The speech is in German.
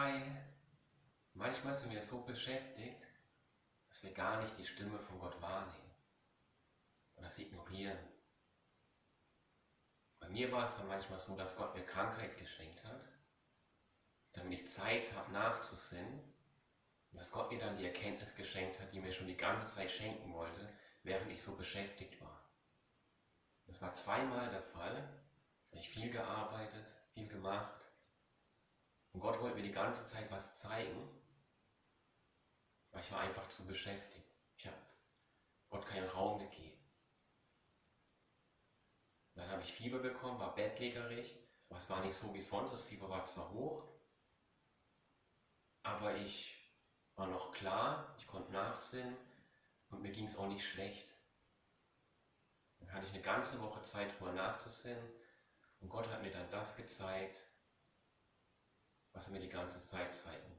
Hi. Manchmal sind wir so beschäftigt, dass wir gar nicht die Stimme von Gott wahrnehmen oder das ignorieren. Bei mir war es dann manchmal so, dass Gott mir Krankheit geschenkt hat, damit ich Zeit habe nachzusinnen und dass Gott mir dann die Erkenntnis geschenkt hat, die mir schon die ganze Zeit schenken wollte, während ich so beschäftigt war. Das war zweimal der Fall. Ich viel gearbeitet, viel gemacht. Und Gott wollte mir ganze Zeit was zeigen, weil ich war einfach zu beschäftigt. Ich habe Gott keinen Raum gegeben. Dann habe ich Fieber bekommen, war bettlägerig, es war nicht so wie sonst. Das Fieber war zwar hoch, aber ich war noch klar, ich konnte nachsinnen und mir ging es auch nicht schlecht. Dann hatte ich eine ganze Woche Zeit, drüber nachzusinnen. Und Gott hat mir dann das gezeigt, was er mir die ganze Zeit zeigen